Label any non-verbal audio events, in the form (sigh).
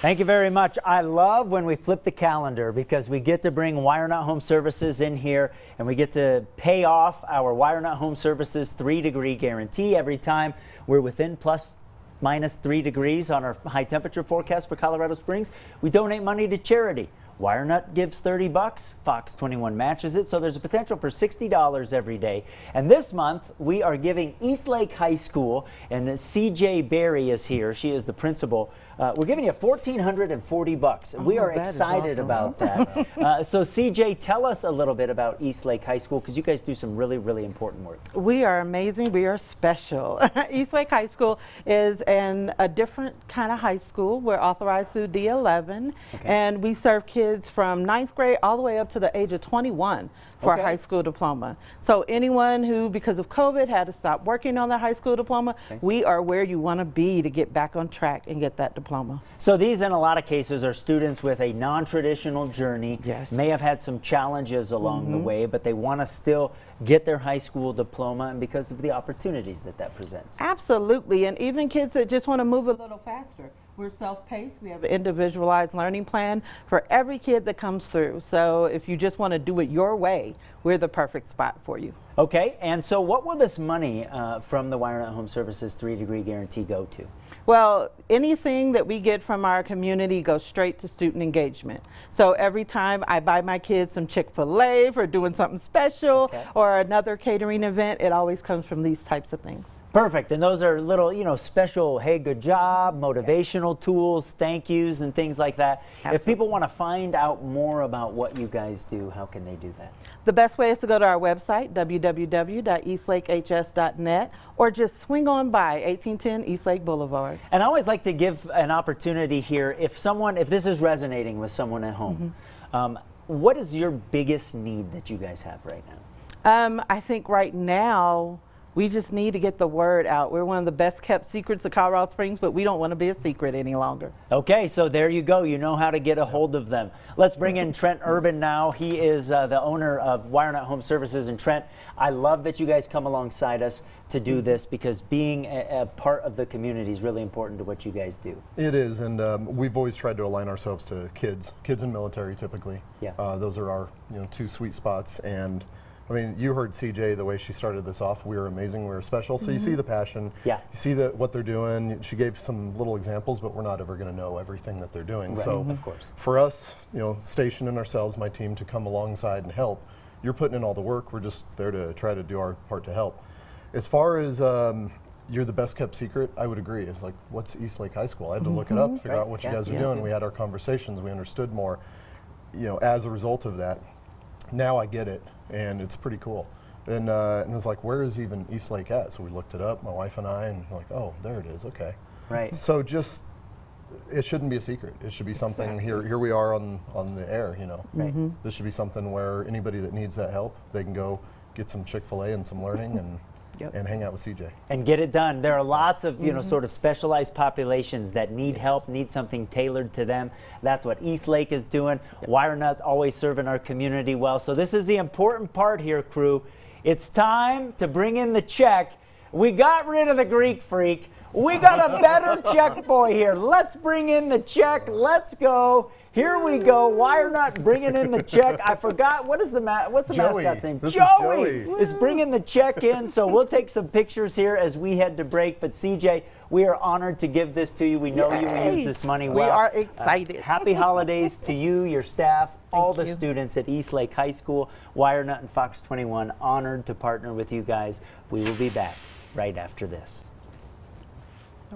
Thank you very much. I love when we flip the calendar because we get to bring Wire Nut Home Services in here and we get to pay off our Wire Nut Home Services three degree guarantee every time we're within plus minus three degrees on our high temperature forecast for Colorado Springs. We donate money to charity. WireNut gives 30 bucks, Fox 21 matches it, so there's a potential for $60 every day. And this month, we are giving Eastlake High School, and CJ Berry is here. She is the principal. Uh, we're giving you 1,440 bucks. Oh, we are excited awesome. about that. (laughs) uh, so CJ, tell us a little bit about Eastlake High School, because you guys do some really, really important work. We are amazing. We are special. (laughs) Eastlake High School is an, a different kind of high school. We're authorized through D11, okay. and we serve kids kids from ninth grade all the way up to the age of 21 for okay. a high school diploma. So anyone who, because of COVID, had to stop working on their high school diploma, okay. we are where you want to be to get back on track and get that diploma. So these, in a lot of cases, are students with a non-traditional journey, yes. may have had some challenges along mm -hmm. the mm-hmm. way, but they want to still get their high school diploma and because of the opportunities that that presents. Absolutely, and even kids that just want to move a little faster. We're self-paced. We have an individualized learning plan for every kid that comes through. So if you just want to do it your way, we're the perfect spot for you. Okay, and so what will this money uh, from the WireNut Home Services three degree guarantee go to? Well, anything that we get from our community goes straight to student engagement. So every time I buy my kids some Chick-fil-A for doing something special okay. or another catering event, it always comes from these types of things. Perfect. And those are little, you know, special, hey, good job, motivational tools, thank yous, and things like that. Absolutely. If people want to find out more about what you guys do, how can they do that? The best way is to go to our website, www.eastlakehs.net, or just swing on by 1810 Eastlake Boulevard. And I always like to give an opportunity here, if someone, if this is resonating with someone at home, mm -hmm. um, what is your biggest need that you guys have right now? Um, I think right now, we just need to get the word out. We're one of the best kept secrets of Colorado Springs, but we don't want to be a secret any longer. Okay, so there you go. You know how to get a hold of them. Let's bring in Trent Urban now. He is uh, the owner of WireNut Home Services. And Trent, I love that you guys come alongside us to do this because being a, a part of the community is really important to what you guys do. It is, and um, we've always tried to align ourselves to kids, kids and military typically. Yeah. Uh, those are our you know two sweet spots and I mean, you heard CJ the way she started this off. We were amazing. We were special. So mm -hmm. you see mm-hmm. the passion. Yeah. You see the, what they're doing. She gave some little examples, but we're not ever going to know everything that they're doing. Right. So mm -hmm. of course, for us, you know, stationing ourselves, my team, to come alongside and help. You're putting in all the work. We're just there to try to do our part to help. As far as um, you're the best kept secret, I would agree. It's like, what's Eastlake High School? I had to look it up, figure right. out what yeah. you guys are yeah. doing. We had our conversations. We understood more. You know, as a result of that, now I get it, and it's pretty cool. And, uh, and it was like, where is even Eastlake at? So we looked it up, my wife and I, and like, oh, there it is, okay. Right. So just, it shouldn't be a secret. It should be something, exactly. here Here we are on, on the air, you know. Right. Mm -hmm. This should be something where anybody that needs that help, they can go get some Chick-fil-A and some learning and Yep. and hang out with CJ. And get it done. There are lots of, you mm -hmm. know, mm-hmm. sort of specialized populations that need help, need something tailored to them. That's what Eastlake is doing. Yep. not always serving our community well. So this is the important part here, crew. It's time to bring in the check. We got rid of the Greek freak. We got a better check boy here. Let's bring in the check. Let's go. Here we go. WireNut bringing in the check. I forgot what is the ma what's the Joey. mascot's name? This Joey is, Joey. is bringing the check in. So we'll take some pictures here as we head to break. But CJ, we are honored to give this to you. We know Yay. you will use this money well. We are excited. Uh, happy holidays to you, your staff, all the you. students at East Lake High School. WireNut and Fox 21 honored to partner with you guys. We will be back right after this.